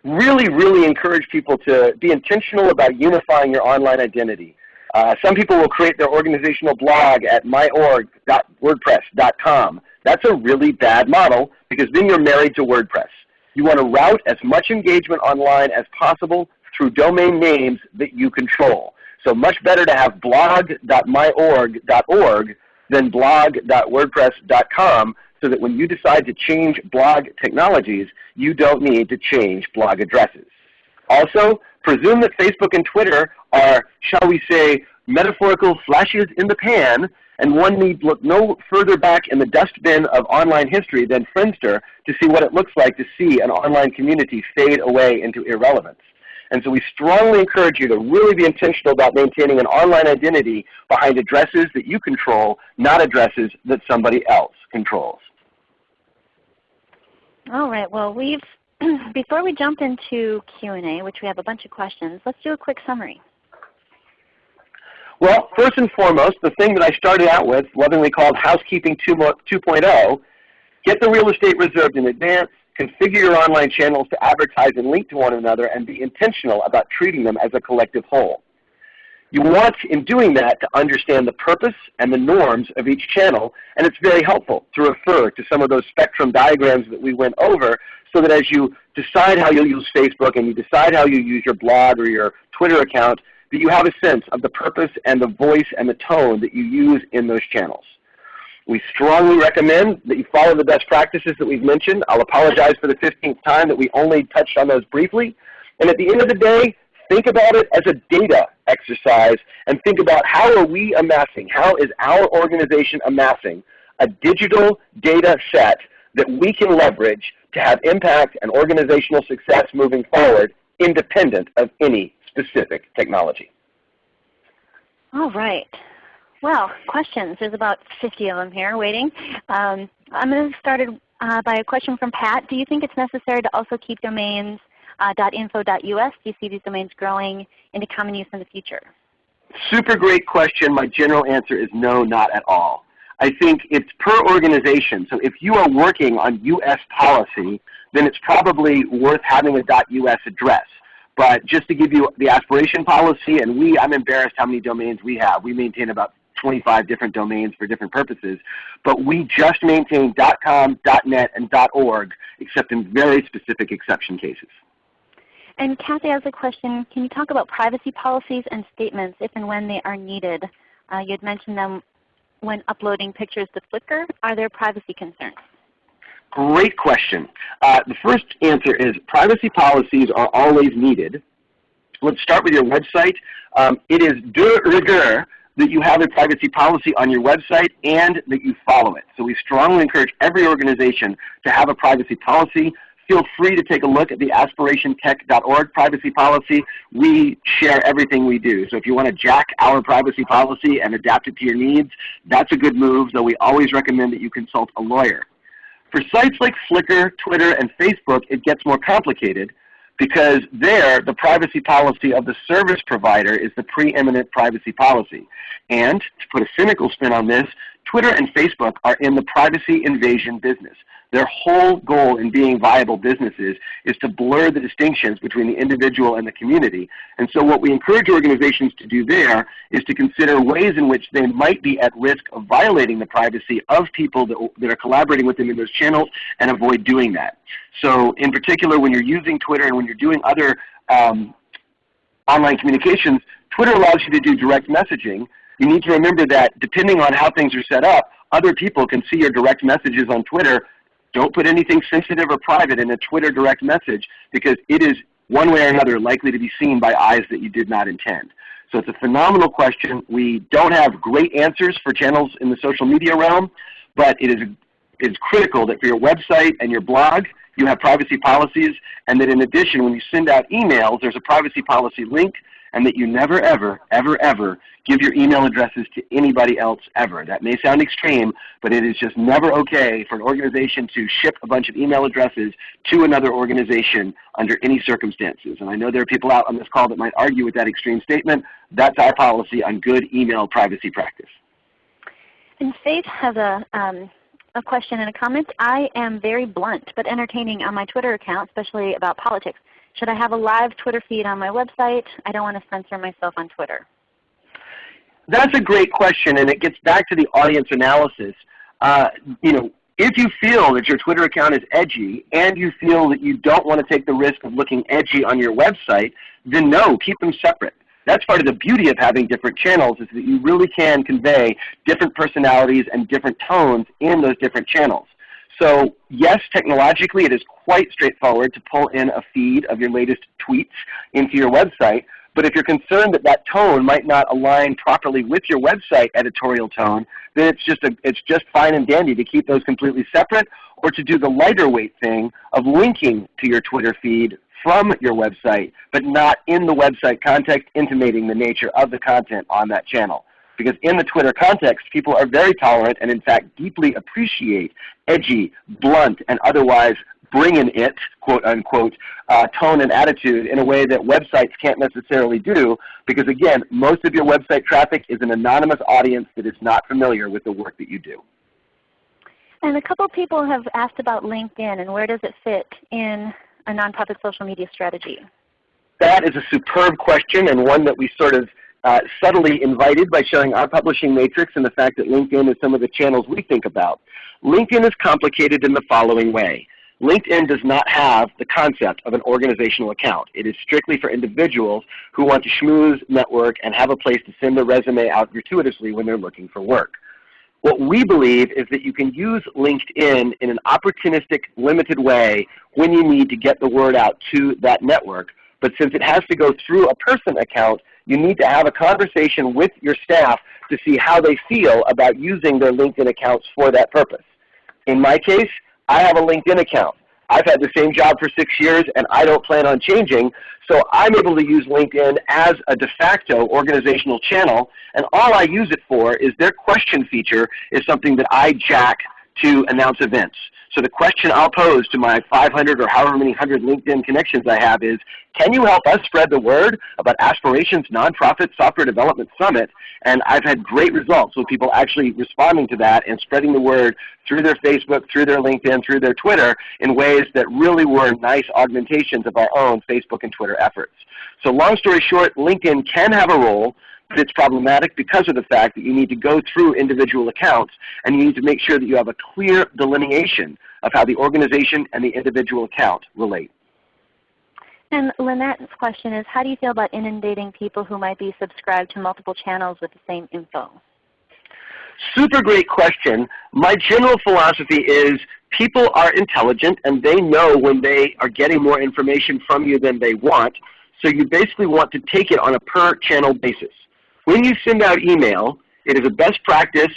really, really encourage people to be intentional about unifying your online identity. Uh, some people will create their organizational blog at myorg.wordpress.com. That's a really bad model because then you're married to WordPress. You want to route as much engagement online as possible through domain names that you control. So much better to have blog.myorg.org than blog.wordpress.com so that when you decide to change blog technologies, you don't need to change blog addresses. Also, presume that Facebook and Twitter are, shall we say, metaphorical flashes in the pan, and one need look no further back in the dustbin of online history than Friendster to see what it looks like to see an online community fade away into irrelevance. And so we strongly encourage you to really be intentional about maintaining an online identity behind addresses that you control, not addresses that somebody else controls. All right. Well, we've before we jump into Q&A, which we have a bunch of questions, let's do a quick summary. Well, first and foremost, the thing that I started out with, lovingly called Housekeeping 2.0, get the real estate reserved in advance, configure your online channels to advertise and link to one another, and be intentional about treating them as a collective whole. You want, in doing that, to understand the purpose and the norms of each channel, and it's very helpful to refer to some of those spectrum diagrams that we went over so that as you decide how you'll use Facebook and you decide how you use your blog or your Twitter account, that you have a sense of the purpose and the voice and the tone that you use in those channels. We strongly recommend that you follow the best practices that we've mentioned. I'll apologize for the 15th time that we only touched on those briefly. And at the end of the day, think about it as a data exercise and think about how are we amassing, how is our organization amassing a digital data set that we can leverage to have impact and organizational success moving forward independent of any specific technology. All right. Well, questions. There's about 50 of them here waiting. Um, I'm going to start uh, by a question from Pat. Do you think it's necessary to also keep domains uh, .info.us? Do you see these domains growing into common use in the future? Super great question. My general answer is no, not at all. I think it's per organization. So if you are working on US policy, then it's probably worth having a .us address. But just to give you the aspiration policy, and we, I'm embarrassed how many domains we have. We maintain about 25 different domains for different purposes. But we just maintain .com, .net, and .org, except in very specific exception cases. And Kathy has a question. Can you talk about privacy policies and statements if and when they are needed? Uh, you had mentioned them when uploading pictures to Flickr. Are there privacy concerns? Great question. Uh, the first answer is privacy policies are always needed. Let's start with your website. Um, it is de rigueur that you have a privacy policy on your website and that you follow it. So we strongly encourage every organization to have a privacy policy. Feel free to take a look at the aspirationtech.org privacy policy. We share everything we do. So if you want to jack our privacy policy and adapt it to your needs, that's a good move, though we always recommend that you consult a lawyer. For sites like Flickr, Twitter, and Facebook, it gets more complicated because there the privacy policy of the service provider is the preeminent privacy policy. And to put a cynical spin on this, Twitter and Facebook are in the privacy invasion business. Their whole goal in being viable businesses is to blur the distinctions between the individual and the community. And so what we encourage organizations to do there is to consider ways in which they might be at risk of violating the privacy of people that, that are collaborating with them in those channels and avoid doing that. So in particular, when you're using Twitter and when you're doing other um, online communications, Twitter allows you to do direct messaging. You need to remember that depending on how things are set up, other people can see your direct messages on Twitter don't put anything sensitive or private in a Twitter direct message because it is one way or another likely to be seen by eyes that you did not intend. So it's a phenomenal question. We don't have great answers for channels in the social media realm, but it is, it is critical that for your website and your blog, you have privacy policies, and that in addition, when you send out emails, there's a privacy policy link and that you never, ever, ever, ever give your email addresses to anybody else ever. That may sound extreme, but it is just never okay for an organization to ship a bunch of email addresses to another organization under any circumstances. And I know there are people out on this call that might argue with that extreme statement. That's our policy on good email privacy practice. And Faith has a, um, a question and a comment. I am very blunt but entertaining on my Twitter account, especially about politics. Should I have a live Twitter feed on my website? I don't want to censor myself on Twitter. That's a great question, and it gets back to the audience analysis. Uh, you know, if you feel that your Twitter account is edgy and you feel that you don't want to take the risk of looking edgy on your website, then no, keep them separate. That's part of the beauty of having different channels is that you really can convey different personalities and different tones in those different channels. So yes, technologically it is quite straightforward to pull in a feed of your latest tweets into your website. But if you're concerned that that tone might not align properly with your website editorial tone, then it's just, a, it's just fine and dandy to keep those completely separate or to do the lighter weight thing of linking to your Twitter feed from your website, but not in the website context intimating the nature of the content on that channel. Because in the Twitter context, people are very tolerant and in fact deeply appreciate edgy, blunt, and otherwise bringing it, quote unquote, uh, tone and attitude in a way that websites can't necessarily do because again, most of your website traffic is an anonymous audience that is not familiar with the work that you do. And a couple people have asked about LinkedIn and where does it fit in a nonprofit social media strategy? That is a superb question and one that we sort of uh, subtly invited by showing our publishing matrix and the fact that LinkedIn is some of the channels we think about. LinkedIn is complicated in the following way. LinkedIn does not have the concept of an organizational account. It is strictly for individuals who want to schmooze, network, and have a place to send their resume out gratuitously when they're looking for work. What we believe is that you can use LinkedIn in an opportunistic, limited way when you need to get the word out to that network. But since it has to go through a person account, you need to have a conversation with your staff to see how they feel about using their LinkedIn accounts for that purpose. In my case, I have a LinkedIn account. I've had the same job for six years and I don't plan on changing, so I'm able to use LinkedIn as a de facto organizational channel, and all I use it for is their question feature is something that I jack to announce events. So the question I'll pose to my 500 or however many hundred LinkedIn connections I have is, can you help us spread the word about Aspirations Nonprofit Software Development Summit? And I've had great results with people actually responding to that and spreading the word through their Facebook, through their LinkedIn, through their Twitter in ways that really were nice augmentations of our own Facebook and Twitter efforts. So long story short, LinkedIn can have a role, but it's problematic because of the fact that you need to go through individual accounts and you need to make sure that you have a clear delineation of how the organization and the individual account relate. And Lynette's question is, how do you feel about inundating people who might be subscribed to multiple channels with the same info? Super great question. My general philosophy is people are intelligent and they know when they are getting more information from you than they want. So you basically want to take it on a per channel basis. When you send out email, it is a best practice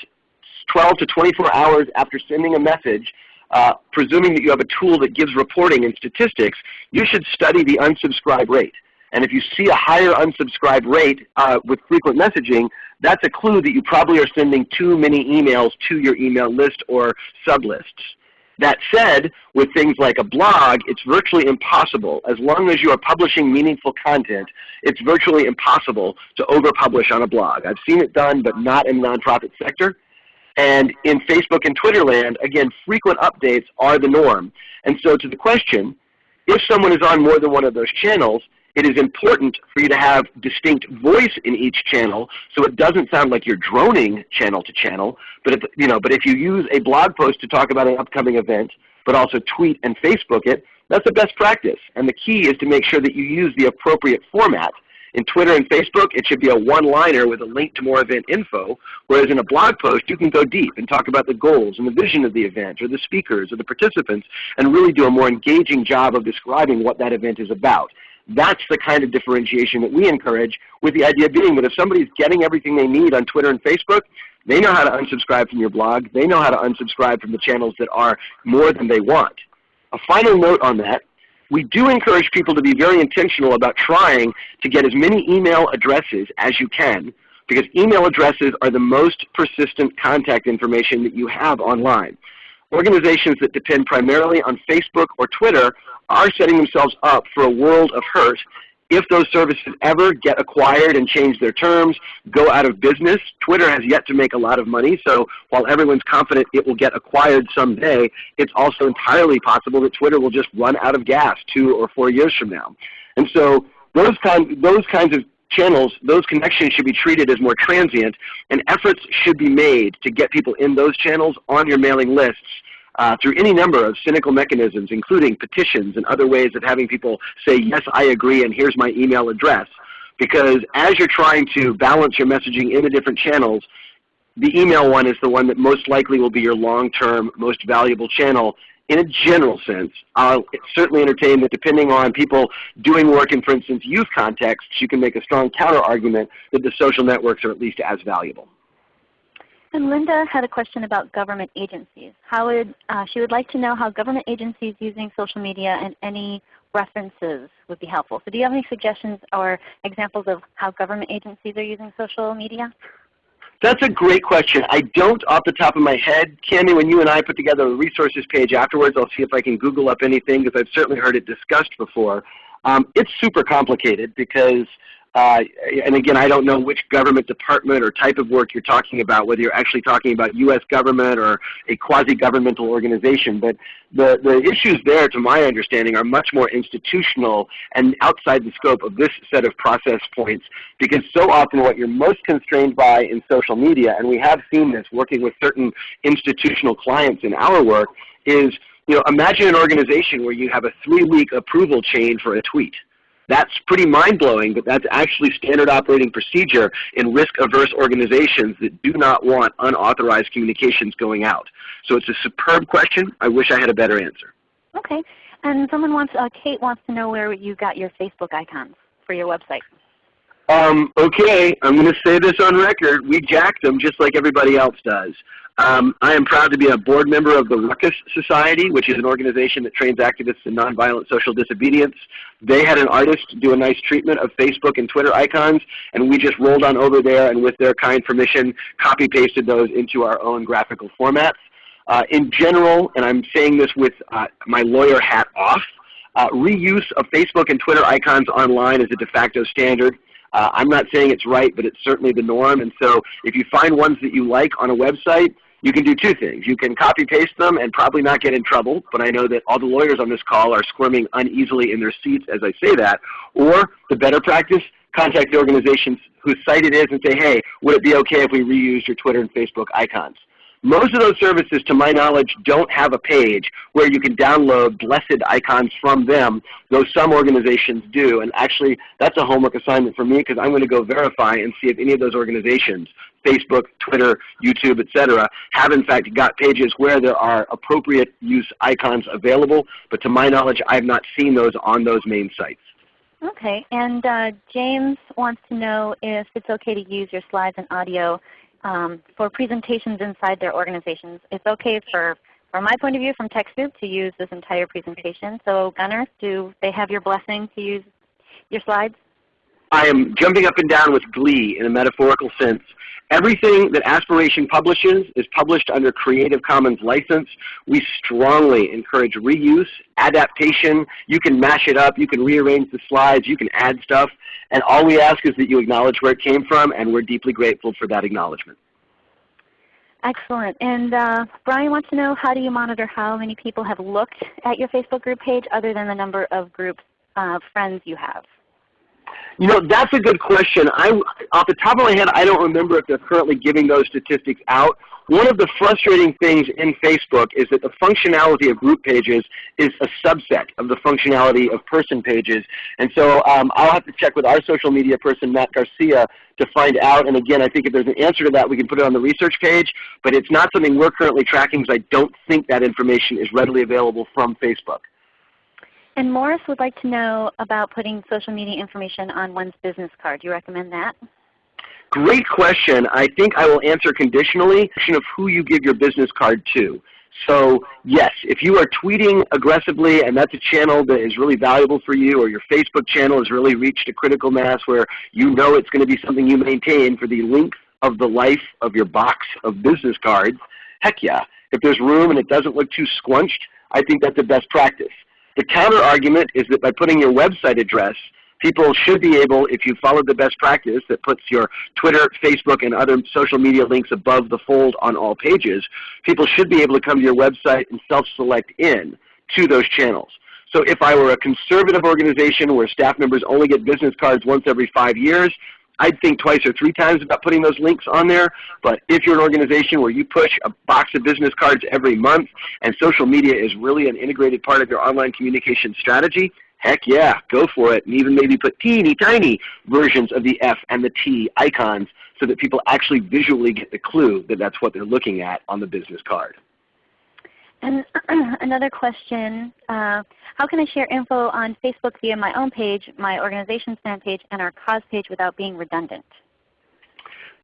12 to 24 hours after sending a message, uh, presuming that you have a tool that gives reporting and statistics, you should study the unsubscribe rate. And if you see a higher unsubscribe rate uh, with frequent messaging, that's a clue that you probably are sending too many emails to your email list or sublists. That said, with things like a blog, it's virtually impossible. As long as you are publishing meaningful content, it's virtually impossible to overpublish on a blog. I've seen it done, but not in the nonprofit sector. And in Facebook and Twitter land, again, frequent updates are the norm. And so to the question, if someone is on more than one of those channels, it is important for you to have distinct voice in each channel so it doesn't sound like you're droning channel to channel. But if, you know, but if you use a blog post to talk about an upcoming event, but also tweet and Facebook it, that's the best practice. And the key is to make sure that you use the appropriate format in Twitter and Facebook, it should be a one-liner with a link to more event info, whereas in a blog post, you can go deep and talk about the goals and the vision of the event or the speakers or the participants and really do a more engaging job of describing what that event is about. That's the kind of differentiation that we encourage with the idea being that if somebody's getting everything they need on Twitter and Facebook, they know how to unsubscribe from your blog. They know how to unsubscribe from the channels that are more than they want. A final note on that we do encourage people to be very intentional about trying to get as many email addresses as you can because email addresses are the most persistent contact information that you have online. Organizations that depend primarily on Facebook or Twitter are setting themselves up for a world of hurt if those services ever get acquired and change their terms, go out of business, Twitter has yet to make a lot of money. So while everyone's confident it will get acquired someday, it's also entirely possible that Twitter will just run out of gas two or four years from now. And so those, kind, those kinds of channels, those connections should be treated as more transient, and efforts should be made to get people in those channels on your mailing lists uh, through any number of cynical mechanisms, including petitions and other ways of having people say, yes, I agree, and here's my email address. Because as you're trying to balance your messaging in the different channels, the email one is the one that most likely will be your long-term, most valuable channel in a general sense. I'll certainly entertain that depending on people doing work in, for instance, youth contexts, you can make a strong counter-argument that the social networks are at least as valuable. And Linda had a question about government agencies. How would, uh, she would like to know how government agencies using social media and any references would be helpful. So do you have any suggestions or examples of how government agencies are using social media? That's a great question. I don't off the top of my head. Cami, when you and I put together a resources page afterwards, I'll see if I can Google up anything because I've certainly heard it discussed before. Um, it's super complicated because uh, and again, I don't know which government department or type of work you're talking about, whether you're actually talking about U.S. government or a quasi-governmental organization. But the, the issues there, to my understanding, are much more institutional and outside the scope of this set of process points because so often what you're most constrained by in social media, and we have seen this working with certain institutional clients in our work, is you know, imagine an organization where you have a three-week approval chain for a tweet. That's pretty mind-blowing, but that's actually standard operating procedure in risk-averse organizations that do not want unauthorized communications going out. So it's a superb question. I wish I had a better answer. Okay. And someone wants, uh, Kate wants to know where you got your Facebook icons for your website. Um, okay, I'm going to say this on record. We jacked them just like everybody else does. Um, I am proud to be a board member of the Ruckus Society, which is an organization that trains activists in nonviolent social disobedience. They had an artist do a nice treatment of Facebook and Twitter icons, and we just rolled on over there and with their kind permission copy-pasted those into our own graphical formats. Uh, in general, and I'm saying this with uh, my lawyer hat off, uh, reuse of Facebook and Twitter icons online is a de facto standard. Uh, I'm not saying it's right, but it's certainly the norm. And so if you find ones that you like on a website, you can do two things. You can copy paste them and probably not get in trouble, but I know that all the lawyers on this call are squirming uneasily in their seats as I say that. Or the better practice, contact the organizations whose site it is and say, hey, would it be okay if we reused your Twitter and Facebook icons? Most of those services, to my knowledge, don't have a page where you can download blessed icons from them, though some organizations do. And actually, that's a homework assignment for me because I'm going to go verify and see if any of those organizations, Facebook, Twitter, YouTube, etc., have in fact got pages where there are appropriate use icons available. But to my knowledge, I have not seen those on those main sites. Okay, and uh, James wants to know if it's okay to use your slides and audio um, for presentations inside their organizations. It's okay for, from my point of view from TechSoup to use this entire presentation. So Gunner, do they have your blessing to use your slides? I am jumping up and down with glee in a metaphorical sense. Everything that Aspiration publishes is published under Creative Commons license. We strongly encourage reuse, adaptation. You can mash it up. You can rearrange the slides. You can add stuff. And all we ask is that you acknowledge where it came from, and we're deeply grateful for that acknowledgement. Excellent. And uh, Brian wants to know how do you monitor how many people have looked at your Facebook group page other than the number of groups uh, friends you have? You know, that's a good question. I, off the top of my head, I don't remember if they're currently giving those statistics out. One of the frustrating things in Facebook is that the functionality of group pages is a subset of the functionality of person pages. And so um, I'll have to check with our social media person, Matt Garcia, to find out. And again, I think if there's an answer to that, we can put it on the research page. But it's not something we're currently tracking because I don't think that information is readily available from Facebook. And Morris would like to know about putting social media information on one's business card. Do you recommend that? Great question. I think I will answer conditionally of who you give your business card to. So yes, if you are tweeting aggressively and that's a channel that is really valuable for you or your Facebook channel has really reached a critical mass where you know it's going to be something you maintain for the length of the life of your box of business cards, heck yeah. If there's room and it doesn't look too squunched, I think that's the best practice. The counter argument is that by putting your website address, people should be able, if you follow the best practice that puts your Twitter, Facebook, and other social media links above the fold on all pages, people should be able to come to your website and self-select in to those channels. So if I were a conservative organization where staff members only get business cards once every five years, I'd think twice or three times about putting those links on there. But if you're an organization where you push a box of business cards every month and social media is really an integrated part of your online communication strategy, heck yeah, go for it. And even maybe put teeny tiny versions of the F and the T icons so that people actually visually get the clue that that's what they're looking at on the business card. And another question, uh, how can I share info on Facebook via my own page, my organization's fan page, and our cause page without being redundant?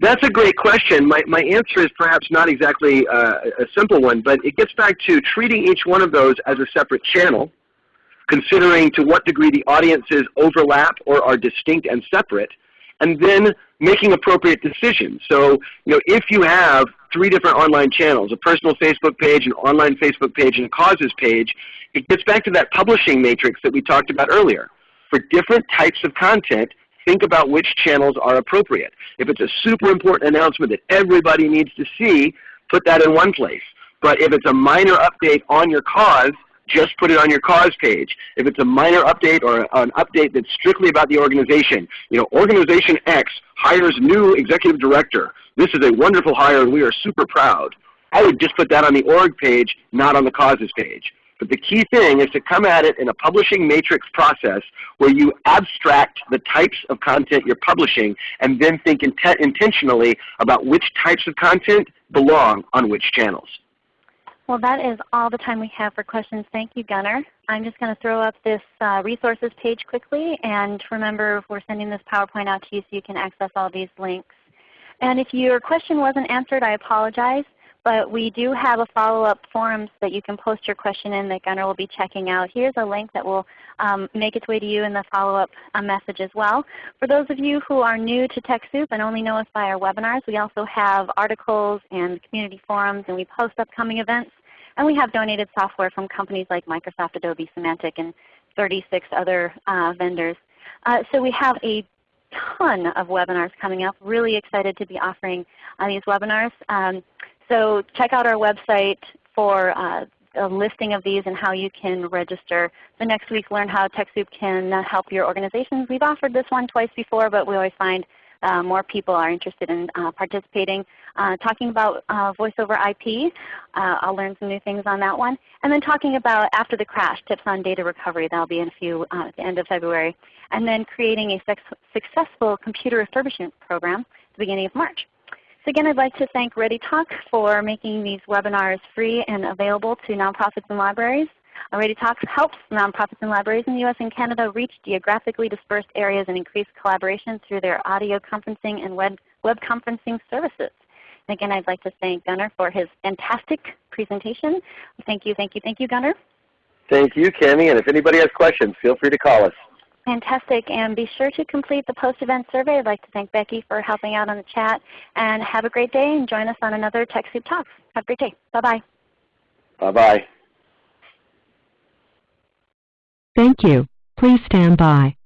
That's a great question. My, my answer is perhaps not exactly uh, a simple one, but it gets back to treating each one of those as a separate channel, considering to what degree the audiences overlap or are distinct and separate, and then making appropriate decisions. So you know, if you have three different online channels, a personal Facebook page, an online Facebook page, and a causes page, it gets back to that publishing matrix that we talked about earlier. For different types of content, think about which channels are appropriate. If it's a super important announcement that everybody needs to see, put that in one place. But if it's a minor update on your cause, just put it on your cause page. If it's a minor update or an update that's strictly about the organization, you know, organization X hires new executive director. This is a wonderful hire and we are super proud. I would just put that on the org page, not on the causes page. But the key thing is to come at it in a publishing matrix process where you abstract the types of content you're publishing and then think intentionally about which types of content belong on which channels. Well, that is all the time we have for questions. Thank you, Gunner. I'm just going to throw up this uh, resources page quickly. And remember, we're sending this PowerPoint out to you so you can access all these links. And if your question wasn't answered, I apologize. But we do have a follow-up forums that you can post your question in that Gunner will be checking out. Here's a link that will um, make its way to you in the follow-up uh, message as well. For those of you who are new to TechSoup and only know us by our webinars, we also have articles and community forums, and we post upcoming events. And we have donated software from companies like Microsoft, Adobe, Symantec, and 36 other uh, vendors. Uh, so we have a ton of webinars coming up. Really excited to be offering uh, these webinars. Um, so check out our website for uh, a listing of these and how you can register. The next week learn how TechSoup can uh, help your organizations. We've offered this one twice before, but we always find uh, more people are interested in uh, participating. Uh, talking about uh, voice over IP, uh, I'll learn some new things on that one. And then talking about after the crash, tips on data recovery. That will be in a few at the end of February. And then creating a successful computer refurbishment program at the beginning of March. So again, I'd like to thank ReadyTalk for making these webinars free and available to nonprofits and libraries. Uh, ReadyTalk helps nonprofits and libraries in the U.S. and Canada reach geographically dispersed areas and increase collaboration through their audio conferencing and web, web conferencing services. And again, I'd like to thank Gunner for his fantastic presentation. Thank you, thank you, thank you, Gunner. Thank you, Cami. And if anybody has questions, feel free to call us. Fantastic. And be sure to complete the post-event survey. I'd like to thank Becky for helping out on the chat. And have a great day and join us on another TechSoup Talks. Have a great day. Bye-bye. Bye-bye. Thank you. Please stand by.